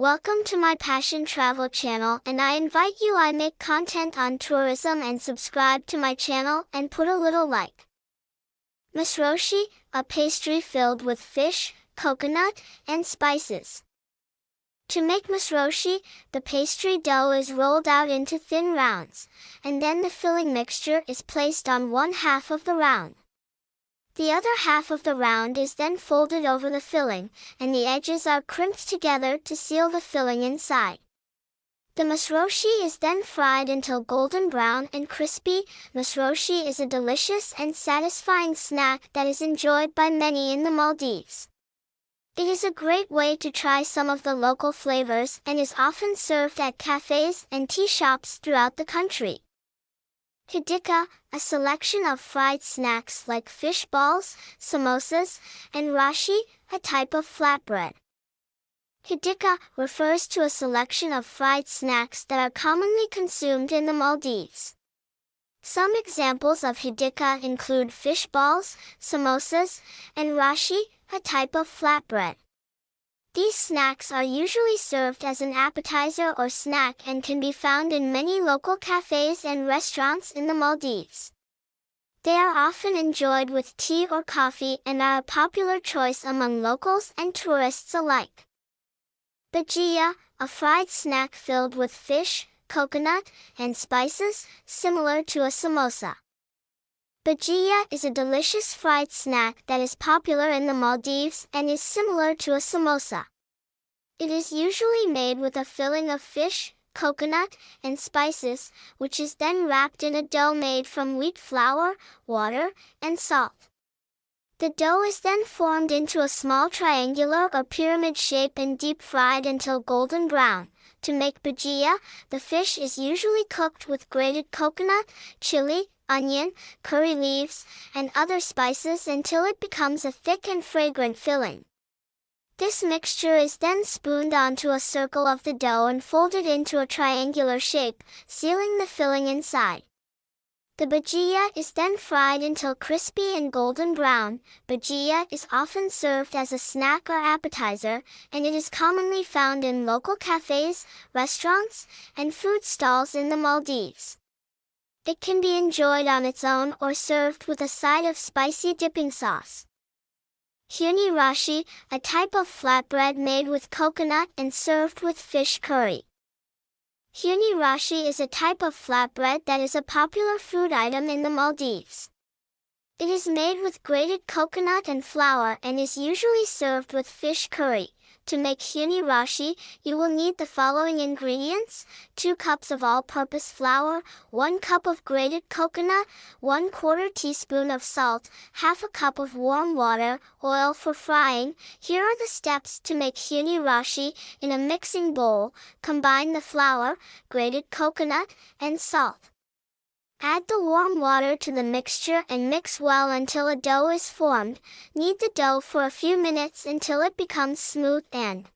Welcome to my Passion Travel channel and I invite you I make content on tourism and subscribe to my channel and put a little like. Masroshi, a pastry filled with fish, coconut, and spices. To make masroshi, the pastry dough is rolled out into thin rounds, and then the filling mixture is placed on one half of the round. The other half of the round is then folded over the filling, and the edges are crimped together to seal the filling inside. The masroshi is then fried until golden brown and crispy. Masroshi is a delicious and satisfying snack that is enjoyed by many in the Maldives. It is a great way to try some of the local flavors and is often served at cafes and tea shops throughout the country. Hidika, a selection of fried snacks like fish balls, samosas, and rashi, a type of flatbread. Hidika refers to a selection of fried snacks that are commonly consumed in the Maldives. Some examples of hidika include fish balls, samosas, and rashi, a type of flatbread. These snacks are usually served as an appetizer or snack and can be found in many local cafes and restaurants in the Maldives. They are often enjoyed with tea or coffee and are a popular choice among locals and tourists alike. Bhajia, a fried snack filled with fish, coconut, and spices, similar to a samosa. Bhajia is a delicious fried snack that is popular in the Maldives and is similar to a samosa. It is usually made with a filling of fish, coconut, and spices, which is then wrapped in a dough made from wheat flour, water, and salt. The dough is then formed into a small triangular or pyramid shape and deep fried until golden brown. To make bhajia, the fish is usually cooked with grated coconut, chili, onion, curry leaves, and other spices until it becomes a thick and fragrant filling. This mixture is then spooned onto a circle of the dough and folded into a triangular shape, sealing the filling inside. The bhajia is then fried until crispy and golden brown. Bhajia is often served as a snack or appetizer, and it is commonly found in local cafes, restaurants, and food stalls in the Maldives. It can be enjoyed on its own or served with a side of spicy dipping sauce. Huni rashi, a type of flatbread made with coconut and served with fish curry. Huni rashi is a type of flatbread that is a popular food item in the Maldives. It is made with grated coconut and flour and is usually served with fish curry. To make huni rashi, you will need the following ingredients, 2 cups of all-purpose flour, 1 cup of grated coconut, 1 quarter teaspoon of salt, half a cup of warm water, oil for frying. Here are the steps to make huni rashi. In a mixing bowl, combine the flour, grated coconut, and salt. Add the warm water to the mixture and mix well until a dough is formed. Knead the dough for a few minutes until it becomes smooth and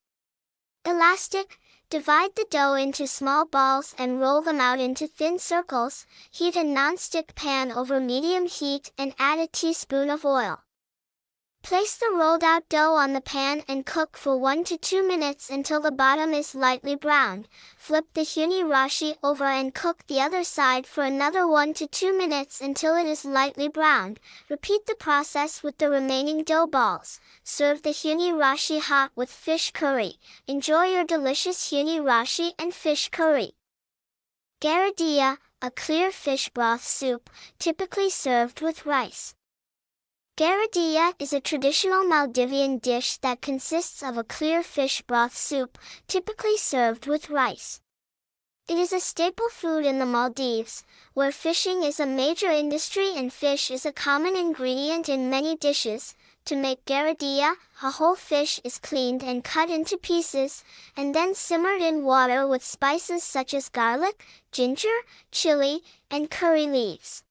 elastic. Divide the dough into small balls and roll them out into thin circles. Heat a non-stick pan over medium heat and add a teaspoon of oil. Place the rolled out dough on the pan and cook for 1 to 2 minutes until the bottom is lightly browned. Flip the huni rashi over and cook the other side for another 1 to 2 minutes until it is lightly browned. Repeat the process with the remaining dough balls. Serve the huni rashi hot with fish curry. Enjoy your delicious huni rashi and fish curry. Garudhiya, a clear fish broth soup, typically served with rice. Garudhiya is a traditional Maldivian dish that consists of a clear fish broth soup, typically served with rice. It is a staple food in the Maldives, where fishing is a major industry and fish is a common ingredient in many dishes. To make garudhiya, a whole fish is cleaned and cut into pieces, and then simmered in water with spices such as garlic, ginger, chili, and curry leaves.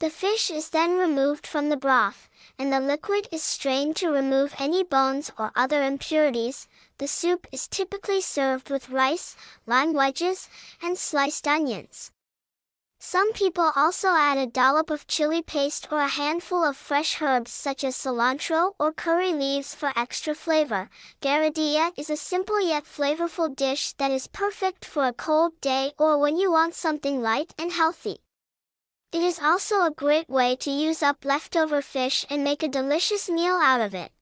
The fish is then removed from the broth, and the liquid is strained to remove any bones or other impurities. The soup is typically served with rice, lime wedges, and sliced onions. Some people also add a dollop of chili paste or a handful of fresh herbs such as cilantro or curry leaves for extra flavor. Garudhiya is a simple yet flavorful dish that is perfect for a cold day or when you want something light and healthy. It is also a great way to use up leftover fish and make a delicious meal out of it.